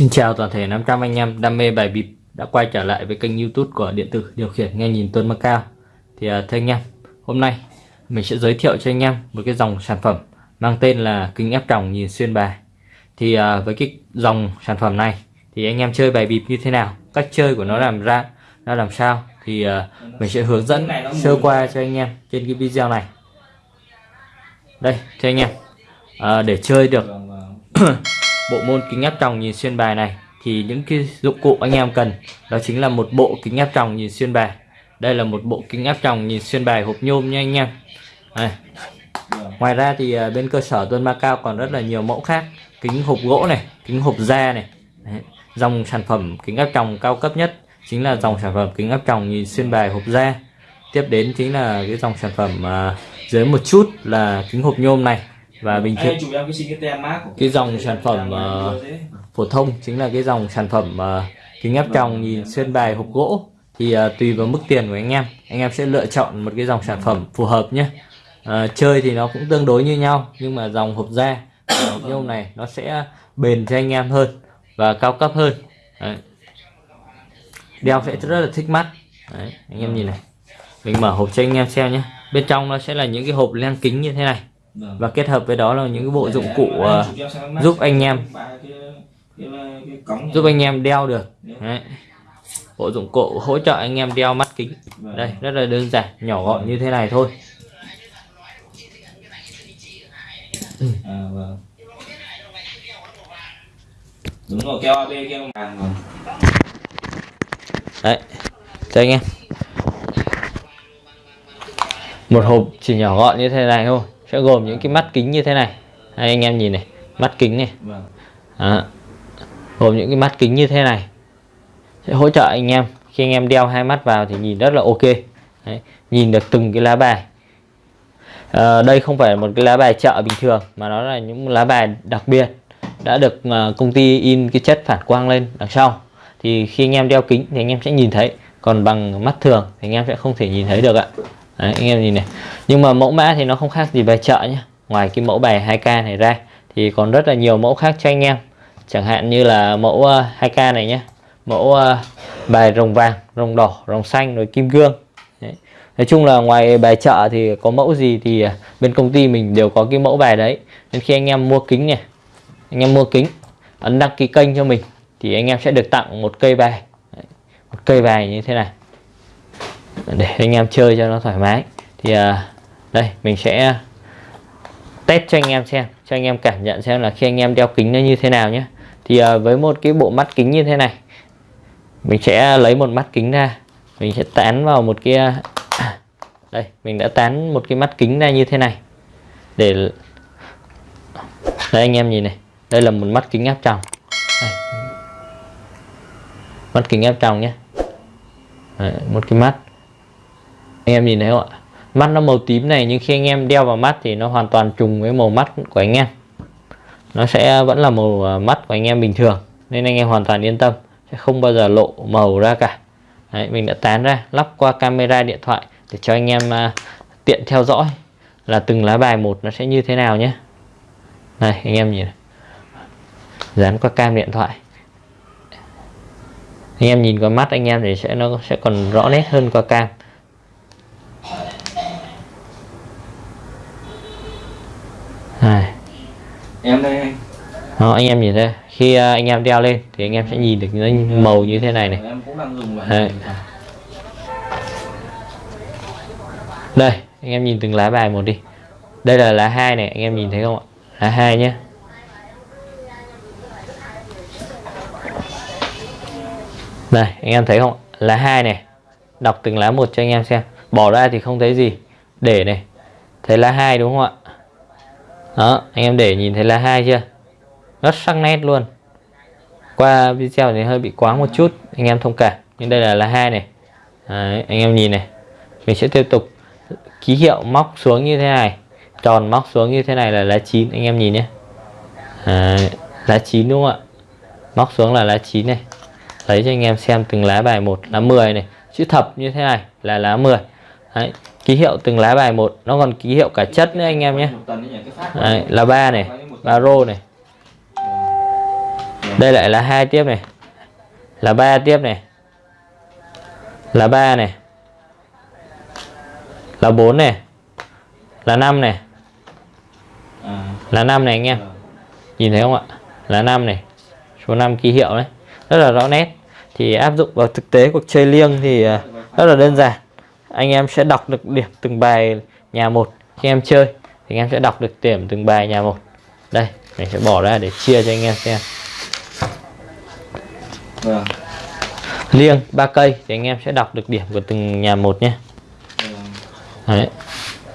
Xin chào toàn thể 500 anh em đam mê bài bịp đã quay trở lại với kênh youtube của điện tử điều khiển nghe nhìn Tuấn Macao. Thì uh, thưa anh em, hôm nay mình sẽ giới thiệu cho anh em một cái dòng sản phẩm mang tên là kính ép tròng nhìn xuyên bài. Thì uh, với cái dòng sản phẩm này thì anh em chơi bài bịp như thế nào, cách chơi của nó làm ra nó làm sao Thì uh, mình sẽ hướng dẫn sơ qua cho anh em trên cái video này. Đây thưa anh em, để chơi được bộ môn kính áp tròng nhìn xuyên bài này, thì những cái dụng cụ anh em cần, đó chính là một bộ kính áp tròng nhìn xuyên bài. Đây là một bộ kính áp tròng nhìn xuyên bài hộp nhôm nha anh em. À. ngoài ra thì à, bên cơ sở Tuân ma cao còn rất là nhiều mẫu khác. Kính hộp gỗ này, kính hộp da này. Đấy. dòng sản phẩm kính áp tròng cao cấp nhất chính là dòng sản phẩm kính áp tròng nhìn xuyên bài hộp da. Tiếp đến chính là cái dòng sản phẩm à, dưới một chút là kính hộp nhôm này và bình thường cái dòng sản phẩm uh, phổ thông chính là cái dòng sản phẩm uh, kính áp tròng nhìn xuyên bài hộp gỗ. Thì uh, tùy vào mức tiền của anh em anh em sẽ lựa chọn một cái dòng sản phẩm phù hợp nhé. Uh, chơi thì nó cũng tương đối như nhau nhưng mà dòng hộp da hộp nhôm này nó sẽ bền cho anh em hơn và cao cấp hơn. Đấy. đeo sẽ rất là thích mắt. Đấy, anh em nhìn này. Mình mở hộp cho anh em xem nhé. Bên trong nó sẽ là những cái hộp len kính như thế này. Vâng. Và kết hợp với đó là những cái bộ dụng cụ uh, giúp anh em. giúp anh em đeo được. Đấy. bộ dụng cụ hỗ trợ anh em đeo mắt kính. Vâng. đây rất là đơn giản nhỏ gọn như thế này thôi. À, vâng. đúng rồi keo AB keo vàng rồi đấy. Cho anh em. Một hộp chỉ nhỏ gọn như thế này thôi sẽ gồm những cái mắt kính như thế này. Đây, anh em nhìn này mắt kính này. Đó. gồm những cái mắt kính như thế này. Sẽ hỗ trợ anh em. Khi anh em đeo hai mắt vào thì nhìn rất là ok. Đấy. nhìn được từng cái lá bài. À, đây không phải một cái lá bài chợ bình thường mà nó là những lá bài đặc biệt đã được uh, công ty in cái chất phản quang lên đằng sau. Thì khi anh em đeo kính thì anh em sẽ nhìn thấy. Còn bằng mắt thường thì anh em sẽ không thể nhìn thấy được ạ Đấy, anh em nhìn này. Nhưng mà mẫu mã thì nó không khác gì bài chợ nhé ngoài cái mẫu bài 2k này ra thì còn rất là nhiều mẫu khác cho anh em. Chẳng hạn như là mẫu ờ, 2k này nhé mẫu uh, bài rồng vàng rồng đỏ rồng xanh rồi kim cương. Đấy. nói chung là ngoài bài chợ thì có mẫu gì thì ờ, bên công ty mình đều có cái mẫu bài đấy. Nên khi anh em mua kính này anh em mua kính ấn đăng ký kênh cho mình thì anh em sẽ được tặng một cây bài. Một cây bài như thế này để anh em chơi cho nó thoải mái. Thì à, đây mình sẽ test cho anh em xem cho anh em cảm nhận xem là khi anh em đeo kính nó như thế nào nhé. Thì à, với một cái bộ mắt kính như thế này mình sẽ lấy một mắt kính ra mình sẽ tán vào một cái à, đây mình đã tán một cái mắt kính ra như thế này. Để đây anh em nhìn này đây là một mắt kính áp tròng. Đây. mắt kính áp tròng nhé. Đấy, một cái mắt anh em nhìn thấy không ạ? Mắt nó màu tím này nhưng khi anh em đeo vào mắt thì nó hoàn toàn trùng với màu mắt của anh em. Nó sẽ vẫn là màu à, mắt của anh em bình thường nên anh em hoàn toàn yên tâm sẽ không bao giờ lộ màu ra cả. Đấy, mình đã tán ra lắp qua camera điện thoại để cho anh em uh, tiện theo dõi là từng lá bài một nó sẽ như thế nào nhé. Này anh em nhìn dán qua cam điện thoại. Anh em nhìn qua mắt anh em thì sẽ nó sẽ còn rõ nét hơn qua cam này em đây anh. Đó, anh em nhìn thấy khi uh, anh em đeo lên thì anh em sẽ nhìn được những màu như thế này này. Em cũng đang dùng đây. đây anh em nhìn từng lá bài một đi. Đây là lá hai này anh em nhìn thấy không ạ? Lá hai nhé đây anh em thấy không lá hai này đọc từng lá một cho anh em xem. Bỏ ra thì không thấy gì. Để này. Thấy lá hai đúng không ạ đó anh em để nhìn thấy là hai chưa? Rất sắc nét luôn. Qua video thì hơi bị quá một chút anh em thông cảm. Nhưng đây là lá hai này. Đấy, anh em nhìn này. Mình sẽ tiếp tục ký hiệu móc xuống như thế này. Tròn móc xuống như thế này là lá chín anh em nhìn nhé. Đấy, lá chín đúng không ạ? Móc xuống là lá chín này. Lấy cho anh em xem từng lá bài một lá 10 này. Chữ thập như thế này là lá 10 Đấy, ký hiệu từng lá bài một. Nó còn ký hiệu cả chất nữa anh em nhé. Đấy, là ba này ba rô này. Đây lại là hai tiếp này. Là ba tiếp này. Là ba này. Là bốn này. Là năm này. Là năm này anh em. Nhìn thấy không ạ? Là năm này. Số 5 ký hiệu đấy. Rất là rõ nét. Thì áp dụng vào thực tế cuộc chơi liêng thì ờ, rất là đơn giản anh em sẽ đọc được điểm từng bài nhà một. Khi em chơi thì anh em sẽ đọc được điểm từng bài nhà một. Đây mình sẽ bỏ ra để chia cho anh em xem. Vâng. Liêng ba cây thì anh em sẽ đọc được điểm của từng nhà một nhé. Vâng. Đấy.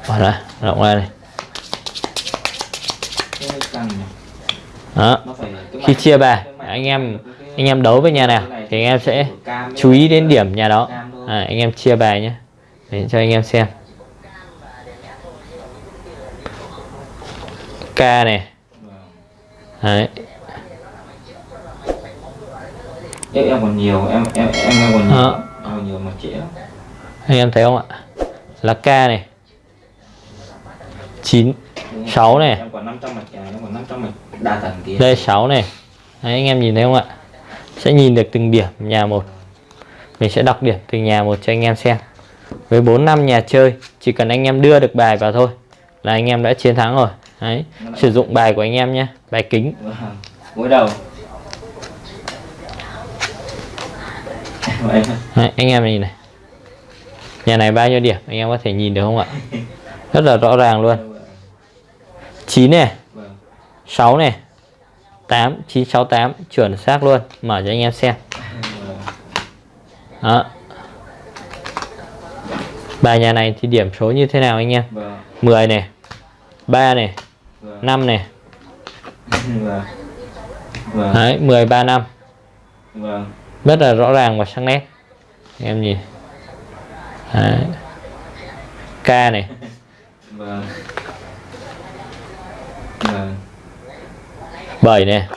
Bỏ ra rộng ra này đó. Khi chia bài anh em anh em đấu với nhà nào thì anh em sẽ chú ý đến điểm nhà đó. à, anh em chia bài nhé để cho anh em xem. K này. Đấy. Em em còn nhiều em em em em còn nhiều. Ờ. em còn nhiều mà trễ anh em thấy không ạ? Là k này. 9 Đúng Sáu rồi. này. em còn 500 mạch à, em còn 500 mạch đa tầng kia. Đây 6 này. Đấy, anh em nhìn thấy không ạ? Sẽ nhìn được từng điểm nhà một. Mình sẽ đọc điểm từng nhà một cho anh em xem với 4 năm nhà chơi chỉ cần anh em đưa được bài vào thôi là anh em đã chiến thắng rồi. Đấy sử dụng bài của anh em nhé bài kính. Gối đầu. Đấy, anh em nhìn này. Nhà này bao nhiêu điểm anh em có thể nhìn được không ạ? Rất là rõ ràng luôn. 9 này Vâng. 6 này 8 968 chuẩn xác luôn. Mở cho anh em xem. Đó bài nhà này thì điểm số như thế nào anh em Vâng. 10 này 3 này Vâng. 5 này Vâng. Vâng. đấy 10 3 5 Vâng. rất là rõ ràng và sắc nét anh em nhìn đấy. K này Vâng. Vâng. 7 này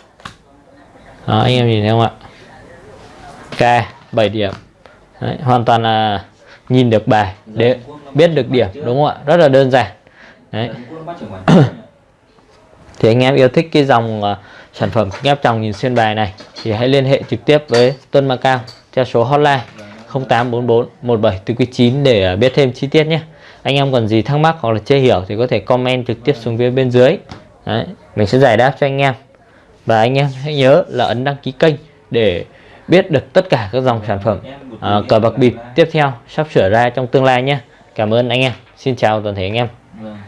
đó anh em nhìn thấy không ạ K 7 điểm Đấy, hoàn toàn là nhìn được bài để biết được điểm đúng không ạ? Rất là đơn giản. Đấy. Quản thì anh em yêu thích cái dòng ờ, sản phẩm kính áp tròng nhìn xuyên bài này thì hãy liên hệ trực tiếp với Tuân Macao theo số hotline 0844 1749 để ờ, biết thêm chi tiết nhé. Anh em còn gì thắc mắc hoặc là chưa hiểu thì có thể comment trực tiếp xuống phía bên dưới. Đấy, mình sẽ giải đáp cho anh em. Và anh em hãy nhớ là ấn đăng ký kênh để biết được tất cả các dòng sản phẩm à, cờ bạc bịp tiếp theo sắp sửa ra trong tương lai nhé. Cảm ơn anh em. Xin chào toàn thể anh em. Vâng.